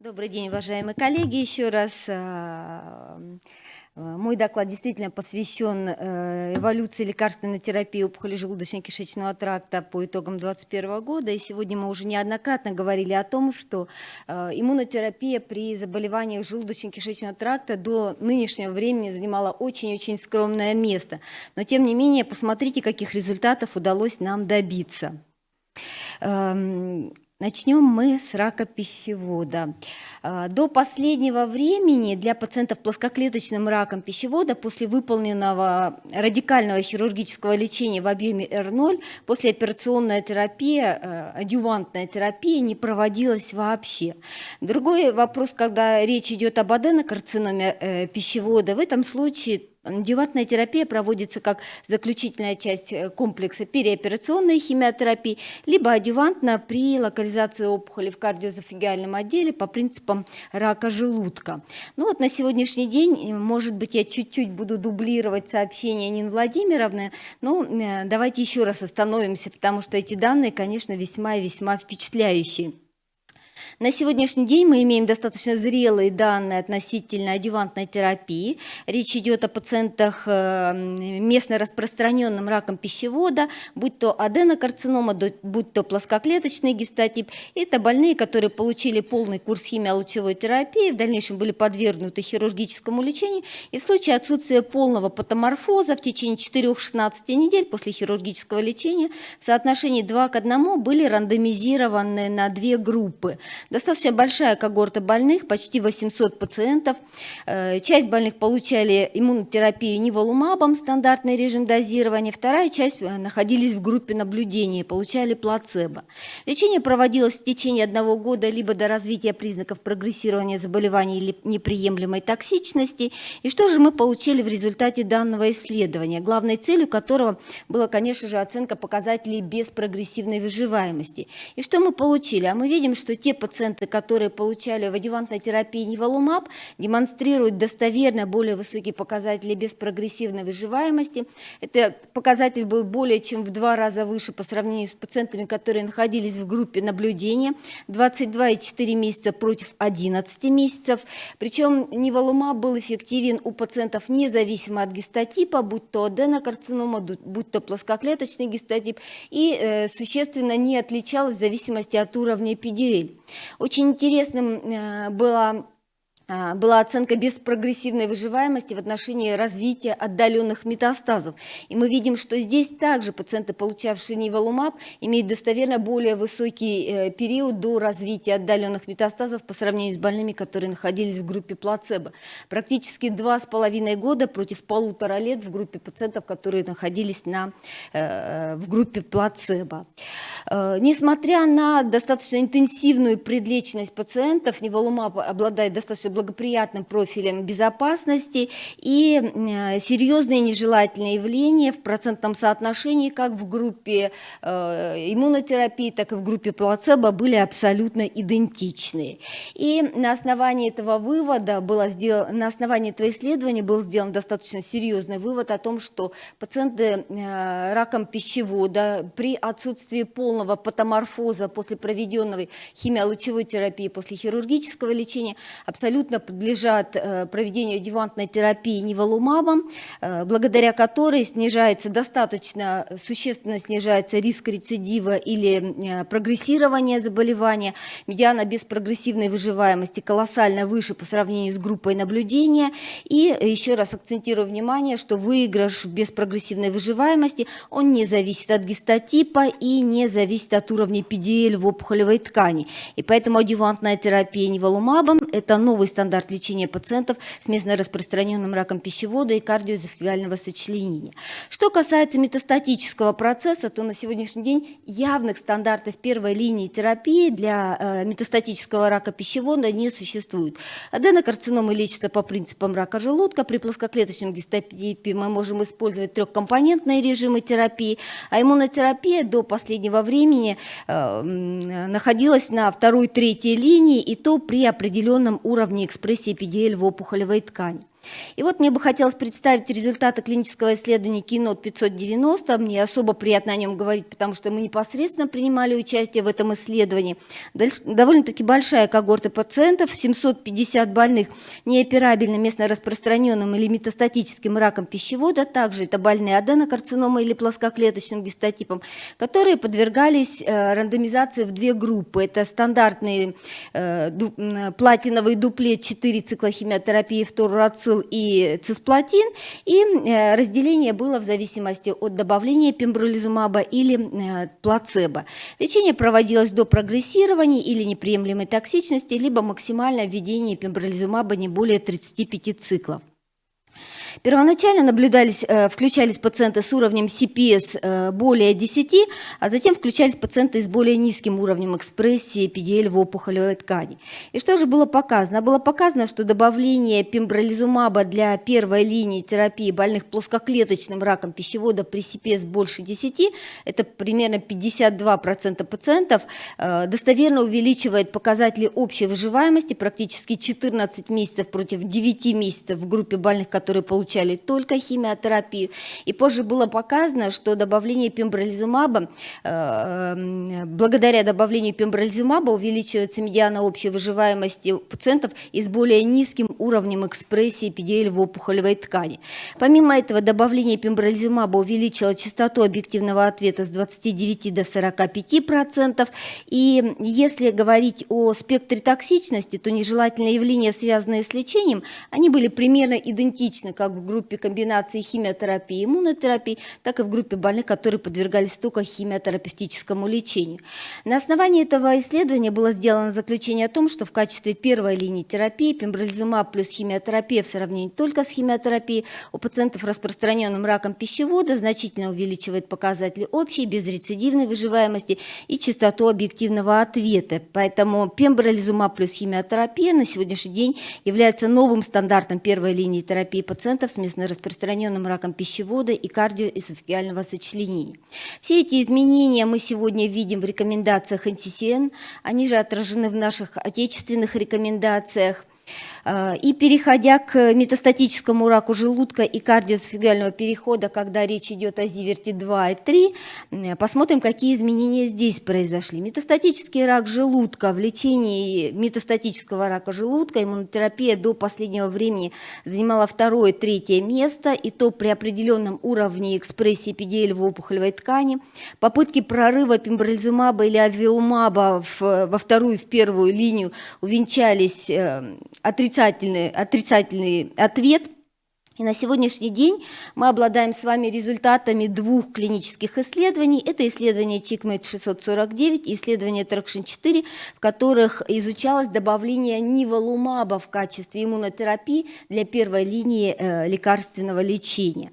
Добрый день, уважаемые коллеги. Еще раз а, мой доклад действительно посвящен э, эволюции лекарственной терапии опухоли желудочно-кишечного тракта по итогам 2021 года. И сегодня мы уже неоднократно говорили о том, что э, иммунотерапия при заболеваниях желудочно-кишечного тракта до нынешнего времени занимала очень-очень скромное место. Но тем не менее, посмотрите, каких результатов удалось нам добиться. Начнем мы с рака пищевода. А, до последнего времени для пациентов плоскоклеточным раком пищевода после выполненного радикального хирургического лечения в объеме R0 послеоперационная терапия, э, адювантная терапия не проводилась вообще. Другой вопрос, когда речь идет об аденокарциноме э, пищевода, в этом случае Деватная терапия проводится как заключительная часть э, комплекса переоперационной химиотерапии, либо адювантно при локализации опухоли в кардиозофигиальном отделе по принципам рака желудка. Ну вот на сегодняшний день, э, может быть, я чуть-чуть буду дублировать сообщение Нины Владимировны, но э, давайте еще раз остановимся, потому что эти данные, конечно, весьма и весьма впечатляющие. На сегодняшний день мы имеем достаточно зрелые данные относительно адювантной терапии. Речь идет о пациентах э, местно распространенным раком пищевода, будь то аденокарцинома, будь то плоскоклеточный гистотип. Это больные, которые получили полный курс химиолучевой терапии, в дальнейшем были подвергнуты хирургическому лечению. И в случае отсутствия полного патоморфоза в течение 4-16 недель после хирургического лечения в соотношении 2 к 1 были рандомизированы на две группы. Достаточно большая когорта больных, почти 800 пациентов. Э, часть больных получали иммунотерапию ниволумабом, стандартный режим дозирования. Вторая часть э, находились в группе наблюдения, получали плацебо. Лечение проводилось в течение одного года либо до развития признаков прогрессирования заболеваний или неприемлемой токсичности. И что же мы получили в результате данного исследования, главной целью которого была, конечно же, оценка показателей беспрогрессивной выживаемости. И что мы получили? А мы видим, что те пациенты, которые получали в адювантной терапии ниволумаб, демонстрируют достоверно более высокие показатели беспрогрессивной выживаемости. Это показатель был более чем в два раза выше по сравнению с пациентами, которые находились в группе наблюдения. 22,4 месяца против 11 месяцев. Причем ниволумаб был эффективен у пациентов независимо от гистотипа, будь то аденокарцинома, будь то плоскоклеточный гистотип, и э, существенно не отличалась в зависимости от уровня PDL. Очень интересным э, было была оценка беспрогрессивной выживаемости в отношении развития отдаленных метастазов. И мы видим, что здесь также пациенты, получавшие ниволумаб, имеют достоверно более высокий э, период до развития отдаленных метастазов по сравнению с больными, которые находились в группе плацебо. Практически два с половиной года против полутора лет в группе пациентов, которые находились на, э, в группе плацебо. Э, несмотря на достаточно интенсивную предлеченность пациентов, ниволумаб обладает достаточно благоприятным профилем безопасности и э, серьезные нежелательные явления в процентном соотношении как в группе э, иммунотерапии, так и в группе плацебо были абсолютно идентичны. И на основании этого вывода было сделано, на основании этого исследования был сделан достаточно серьезный вывод о том, что пациенты э, раком пищевода при отсутствии полного патоморфоза после проведенной химиолучевой терапии, после хирургического лечения абсолютно абсолютно подлежат э, проведению адювантной терапии ниволумабом, э, благодаря которой снижается достаточно, существенно снижается риск рецидива или э, прогрессирования заболевания. Медиана беспрогрессивной выживаемости колоссально выше по сравнению с группой наблюдения. И еще раз акцентирую внимание, что выигрыш в беспрогрессивной выживаемости, он не зависит от гистотипа и не зависит от уровня PDL в опухолевой ткани. И поэтому адювантная терапия ниволумабом – это новый стандарт лечения пациентов с местно распространенным раком пищевода и кардиоэзофагального сочленения. Что касается метастатического процесса, то на сегодняшний день явных стандартов первой линии терапии для э, метастатического рака пищевода не существует. Аденокарциномы лечатся по принципам рака желудка. При плоскоклеточном гистотипе мы можем использовать трехкомпонентные режимы терапии, а иммунотерапия до последнего времени э, находилась на второй-третьей линии, и то при определенном уровне экспрессии PDL в опухолевой ткани. И вот мне бы хотелось представить результаты клинического исследования Кинот 590. Мне особо приятно о нем говорить, потому что мы непосредственно принимали участие в этом исследовании. Довольно-таки большая когорта пациентов, 750 больных неоперабельным местно распространенным или метастатическим раком пищевода, также это больные аденокарциномой или плоскоклеточным гистотипом, которые подвергались э, рандомизации в две группы. Это стандартный э, платиновый дуплет 4 циклохимиотерапии, фторурацил и цисплатин, и э, разделение было в зависимости от добавления пембролизумаба или плацебо. Лечение проводилось до прогрессирования или неприемлемой токсичности, либо максимальное введение пембролизумаба не более 35 циклов. Первоначально наблюдались, э, включались пациенты с уровнем CPS э, более 10, а затем включались пациенты с более низким уровнем экспрессии PDL в опухолевой ткани. И что же было показано? Было показано, что добавление пембролизумаба для первой линии терапии больных плоскоклеточным раком пищевода при CPS больше 10, это примерно 52% пациентов, э, достоверно увеличивает показатели общей выживаемости, практически 14 месяцев против 9 месяцев в группе больных, которые получили получали только химиотерапию. И позже было показано, что добавление пембролизумаба, э, э, благодаря добавлению пембролизумаба увеличивается медиана общей выживаемости пациентов и с более низким уровнем экспрессии PDL в опухолевой ткани. Помимо этого, добавление пембролизумаба увеличило частоту объективного ответа с 29 до 45%. И если говорить о спектре токсичности, то нежелательные явления, связанные с лечением, они были примерно идентичны как в группе комбинации химиотерапии и иммунотерапии, так и в группе больных, которые подвергались только химиотерапевтическому лечению. На основании этого исследования было сделано заключение о том, что в качестве первой линии терапии пембролизумаб плюс химиотерапия в сравнении только с химиотерапией у пациентов, распространенным раком пищевода, значительно увеличивает показатели общей безрецидивной выживаемости и частоту объективного ответа. Поэтому пембролизумаб плюс химиотерапия на сегодняшний день является новым стандартом первой линии терапии пациентов пациентов с местно-распространенным раком пищевода и кардиоэзофагиального сочленения. Все эти изменения мы сегодня видим в рекомендациях NCCN, они же отражены в наших отечественных рекомендациях. Э, и переходя к метастатическому раку желудка и кардиосфигального перехода, когда речь идет о зиверте 2 и 3, посмотрим, какие изменения здесь произошли. Метастатический рак желудка, в лечении метастатического рака желудка иммунотерапия до последнего времени занимала второе, третье место, и то при определенном уровне экспрессии PDL в опухолевой ткани. Попытки прорыва пембролизумаба или авилумаба во вторую, в первую линию увенчались э, отрицательным отрицательный, отрицательный ответ и на сегодняшний день мы обладаем с вами результатами двух клинических исследований. Это исследование CheckMate 649 и исследование Traction-4, в которых изучалось добавление ниволумаба в качестве иммунотерапии для первой линии э, лекарственного лечения.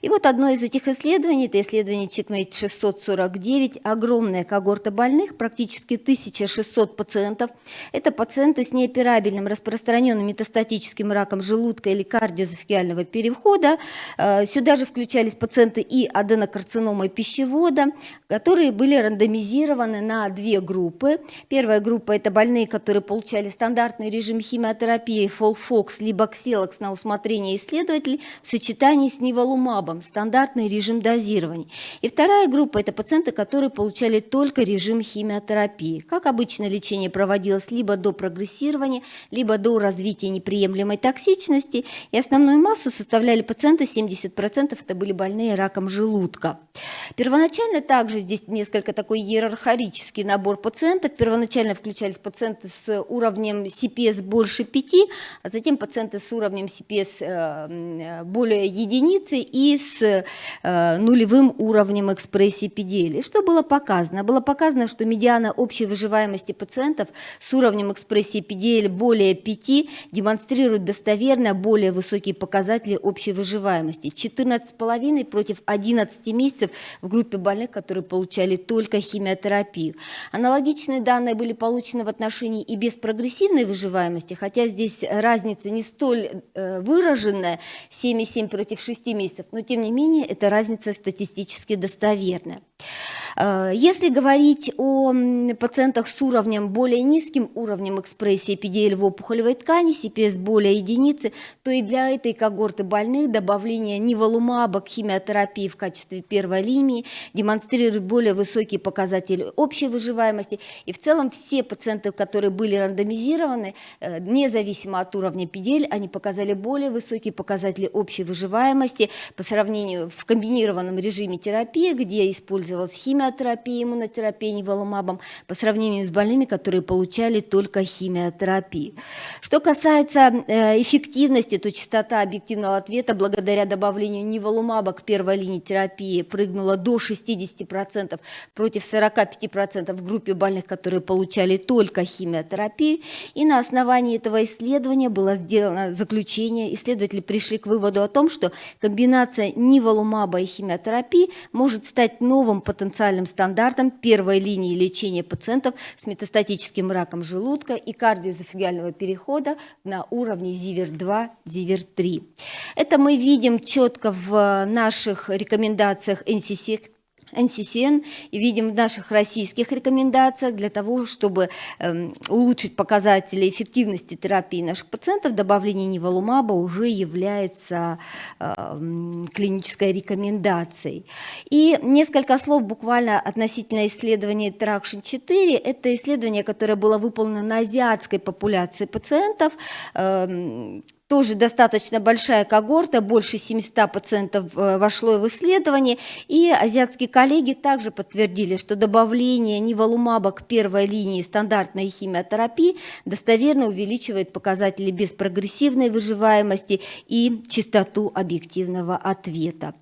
И вот одно из этих исследований, это исследование CheckMate 649, огромная когорта больных, практически 1600 пациентов. Это пациенты с неоперабельным распространенным метастатическим раком желудка или кардиозофигиального пищевого перехода. Э, сюда же включались пациенты и аденокарциномой пищевода, которые были рандомизированы на две группы. Первая группа – это больные, которые получали стандартный режим химиотерапии Фолфокс либо Кселокс на усмотрение исследователей в сочетании с ниволумабом, стандартный режим дозирования. И вторая группа – это пациенты, которые получали только режим химиотерапии. Как обычно, лечение проводилось либо до прогрессирования, либо до развития неприемлемой токсичности, и основную массу составляли пациенты, 70% это были больные раком желудка. Первоначально также здесь несколько такой иерархический набор пациентов. Первоначально включались пациенты с уровнем CPS больше 5, а затем пациенты с уровнем CPS э, более единицы и с э, нулевым уровнем экспрессии PDL. И что было показано? Было показано, что медиана общей выживаемости пациентов с уровнем экспрессии PDL более 5 демонстрирует достоверно более высокие показатели показатели общей выживаемости. 14,5 против 11 месяцев в группе больных, которые получали только химиотерапию. Аналогичные данные были получены в отношении и без прогрессивной выживаемости, хотя здесь разница не столь э, выраженная, 7,7 против 6 месяцев, но тем не менее эта разница статистически достоверная. Э, если говорить о пациентах с уровнем более низким уровнем экспрессии PDL в опухолевой ткани, CPS более единицы, то и для этой когорты больных добавление ниволумаба к химиотерапии в качестве первой линии демонстрирует более высокие показатели общей выживаемости. И в целом все пациенты, которые были рандомизированы, э, независимо от уровня PDL, они показали более высокие показатели общей выживаемости по сравнению в комбинированном режиме терапии, где использовалась химиотерапия, иммунотерапия неволумабом, по сравнению с больными, которые получали только химиотерапию. Что касается э, эффективности, то частота объективного ответа благодаря добавлению неволумаба к первой линии терапии прыгнула до 60% против 45% в группе больных, которые получали только химиотерапию. И на основании этого исследования было сделано заключение. Исследователи пришли к выводу о том, что комбинация ниволумаба и химиотерапии может стать новым потенциальным стандартом первой линии лечения пациентов с метастатическим раком желудка и кардиоэзофагиального перехода на уровне ЗИВЕР-2, ЗИВЕР-3. Это мы видим четко в наших рекомендациях NCC NCCN и видим в наших российских рекомендациях для того, чтобы э, улучшить показатели эффективности терапии наших пациентов, добавление неволумаба уже является э, клинической рекомендацией. И несколько слов буквально относительно исследования Traction 4. Это исследование, которое было выполнено на азиатской популяции пациентов, э, тоже достаточно большая когорта, больше 700 пациентов э, вошло в исследование, и азиатские коллеги также подтвердили, что добавление ниволумаба к первой линии стандартной химиотерапии достоверно увеличивает показатели беспрогрессивной выживаемости и частоту объективного ответа.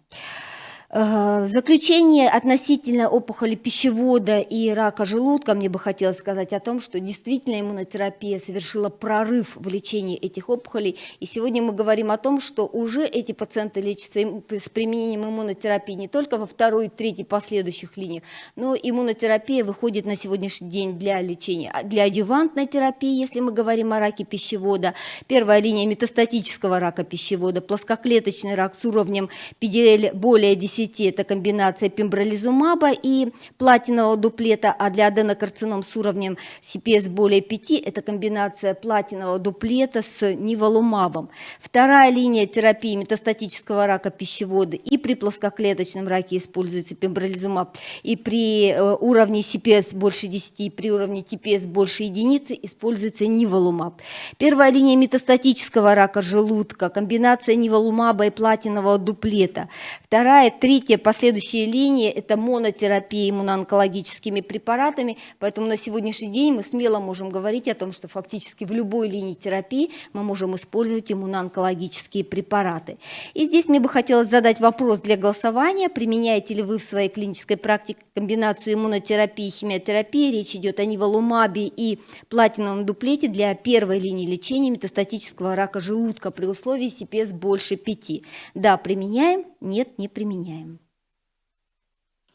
Э, заключение относительно опухоли пищевода и рака желудка мне бы хотелось сказать о том, что действительно иммунотерапия совершила прорыв в лечении этих опухолей. И сегодня мы говорим о том, что уже эти пациенты лечатся с применением иммунотерапии не только во второй третьей последующих линиях, но иммунотерапия выходит на сегодняшний день для лечения, а для адювантной терапии, если мы говорим о раке пищевода. Первая линия метастатического рака пищевода, плоскоклеточный рак с уровнем PDL более 10 10 это комбинация пембролизумаба и платинового дуплета, а для аденокарцином с уровнем CPS более 5 это комбинация платинового дуплета с ниволумабом. Вторая линия терапии метастатического рака пищевода и при плоскоклеточном раке используется пембролизумаб, и при э, уровне CPS больше 10, и при уровне TPS больше единицы используется ниволумаб. Первая линия метастатического рака желудка, комбинация ниволумаба и платинового дуплета. Вторая, Третья, последующие линии – это монотерапия иммуноонкологическими препаратами, поэтому на сегодняшний день мы смело можем говорить о том, что фактически в любой линии терапии мы можем использовать иммуноонкологические препараты. И здесь мне бы хотелось задать вопрос для голосования. Применяете ли вы в своей клинической практике комбинацию иммунотерапии и химиотерапии? Речь идет о ниволумабе и платиновом дуплете для первой линии лечения метастатического рака желудка при условии CPS больше 5. Да, применяем, нет, не применяем.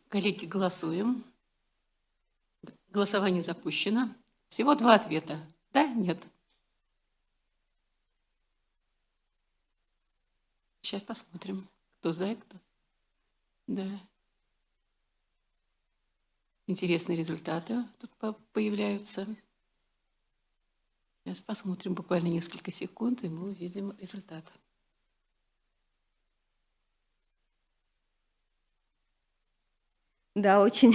Коллеги, голосуем. Голосование запущено. Всего два ответа. Да, нет. Сейчас посмотрим, кто за и кто. Да. Интересные результаты тут появляются. Сейчас посмотрим буквально несколько секунд, и мы увидим результат. Да, очень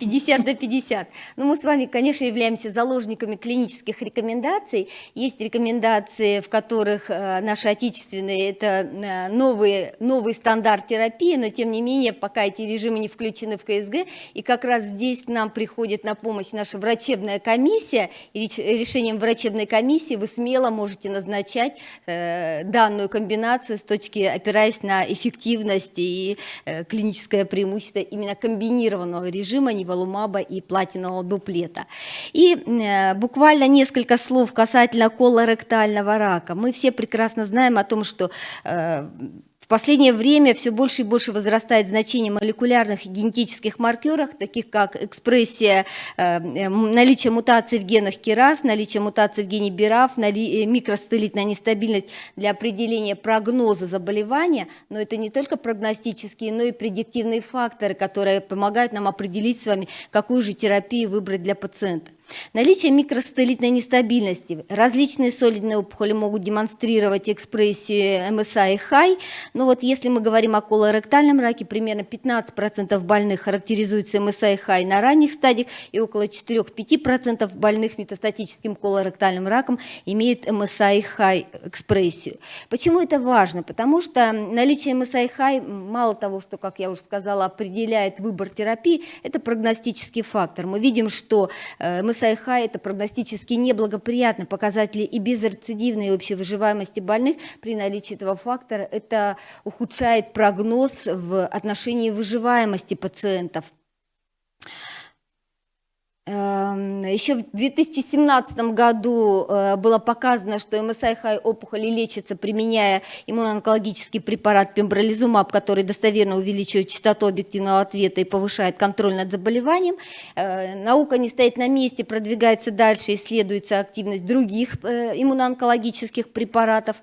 50 до 50. Но ну, мы с вами, конечно, являемся заложниками клинических рекомендаций. Есть рекомендации, в которых э, наши отечественные, это э, новые, новый стандарт терапии, но тем не менее, пока эти режимы не включены в КСГ, и как раз здесь к нам приходит на помощь наша врачебная комиссия, и решением врачебной комиссии вы смело можете назначать э, данную комбинацию с точки, опираясь на эффективность и клиническое преимущество именно комбинирования комбинированного режима неволумаба и платинового дуплета. И э, буквально несколько слов касательно колоректального рака. Мы все прекрасно знаем о том, что э, последнее время все больше и больше возрастает значение молекулярных и генетических маркеров, таких как экспрессия, э, наличие мутаций в генах КИРАС, наличие мутаций в гене БИРАФ, микростелитная нестабильность для определения прогноза заболевания, но это не только прогностические, но и предиктивные факторы, которые помогают нам определить с вами, какую же терапию выбрать для пациента. Наличие микростелитной нестабильности. Различные солидные опухоли могут демонстрировать экспрессию МСА и ХАЙ. Но вот если мы говорим о колоректальном раке, примерно 15% больных характеризуются МСА и ХАЙ на ранних стадиях, и около 4-5% больных метастатическим колоректальным раком имеют МСА и ХАЙ экспрессию. Почему это важно? Потому что наличие МСА и ХАЙ, мало того, что, как я уже сказала, определяет выбор терапии, это прогностический фактор. Мы видим, что МСА САИХА – это прогностически неблагоприятные показатели и безрецидивной общей выживаемости больных при наличии этого фактора. Это ухудшает прогноз в отношении выживаемости пациентов. Эм, Еще в 2017 году э, было показано, что МСИ-хай опухоли лечится, применяя иммуноонкологический препарат пембролизумаб, который достоверно увеличивает частоту объективного ответа и повышает контроль над заболеванием. Э, наука не стоит на месте, продвигается дальше, исследуется активность других э, иммуноонкологических препаратов.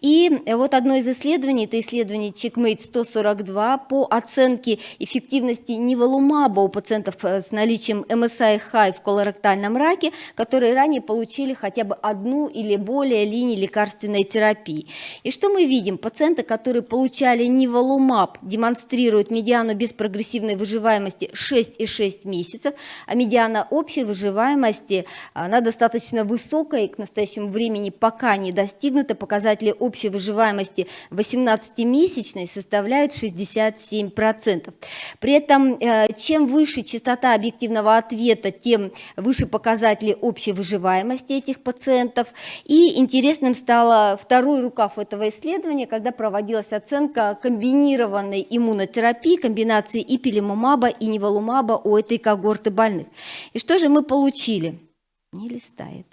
И вот одно из исследований, это исследование Checkmate 142 по оценке эффективности ниволумаба у пациентов с наличием МСИ хай в колоректальном раке, которые ранее получили хотя бы одну или более линий лекарственной терапии. И что мы видим? Пациенты, которые получали ниволумаб, демонстрируют медиану беспрогрессивной выживаемости 6,6 месяцев, а медиана общей выживаемости, она достаточно высокая и к настоящему времени пока не достигнута. Показатели общей выживаемости 18-месячной составляют 67%. При этом, э, чем выше частота объективного ответа тем выше показатели общей выживаемости этих пациентов. И интересным стало второй рукав этого исследования, когда проводилась оценка комбинированной иммунотерапии, комбинации ипилимумаба и неволумаба у этой когорты больных. И что же мы получили? Не листает.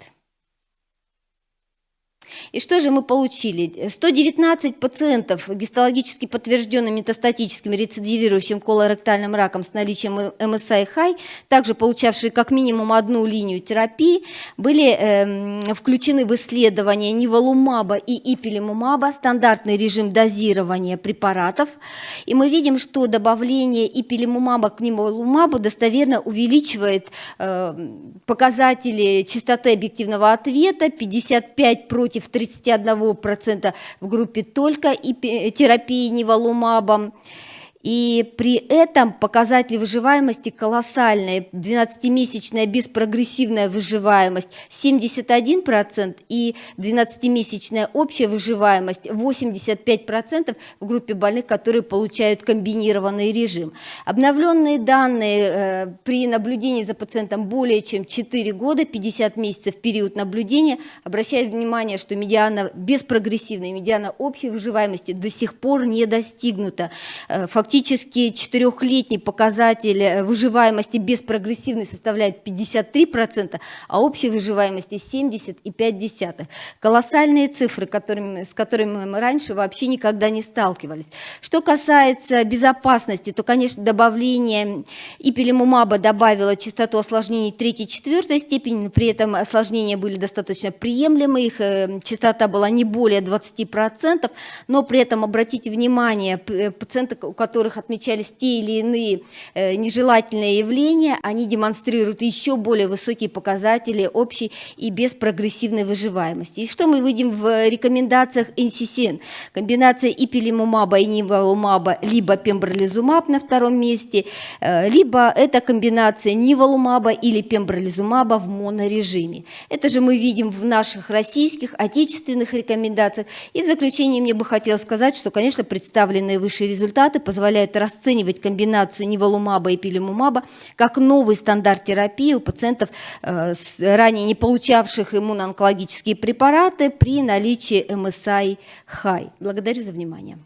И что же мы получили? 119 пациентов гистологически подтвержденным метастатическим рецидивирующим колоректальным раком с наличием МСА и ХАЙ, также получавшие как минимум одну линию терапии, были э, включены в исследование ниволумаба и ипилимумаба, стандартный режим дозирования препаратов. И мы видим, что добавление ипилимумаба к ниволумабу достоверно увеличивает э, показатели частоты объективного ответа 55 против 31% в группе только и терапии неволумабом. И при этом показатели выживаемости колоссальные. 12-месячная беспрогрессивная выживаемость 71% и 12-месячная общая выживаемость 85% в группе больных, которые получают комбинированный режим. Обновленные данные э, при наблюдении за пациентом более чем 4 года, 50 месяцев период наблюдения, обращают внимание, что медиана беспрогрессивная, медиана общей выживаемости до сих пор не достигнута. Фактически Фактически четырехлетний показатель э, выживаемости без прогрессивной составляет 53%, а общей выживаемости 70,5%. Колоссальные цифры, которыми, с которыми мы раньше вообще никогда не сталкивались. Что касается безопасности, то, конечно, добавление ипилимумаба добавило частоту осложнений 3-4 степени, при этом осложнения были достаточно приемлемы, их э, частота была не более 20%, но при этом обратите внимание, э, пациенты, у которых которых отмечались те или иные э, нежелательные явления, они демонстрируют еще более высокие показатели общей и беспрогрессивной выживаемости. И что мы видим в рекомендациях NCCN? Комбинация ипилимумаба и ниволумаба, либо пембролизумаб на втором месте, э, либо это комбинация ниволумаба или пембролизумаба в монорежиме. Это же мы видим в наших российских, отечественных рекомендациях. И в заключение мне бы хотелось сказать, что, конечно, представленные выше результаты позволяют позволяют расценивать комбинацию ниволумаба и пилимумаба как новый стандарт терапии у пациентов, э, ранее не получавших иммуноонкологические препараты при наличии МСАИ-ХАЙ. Благодарю за внимание.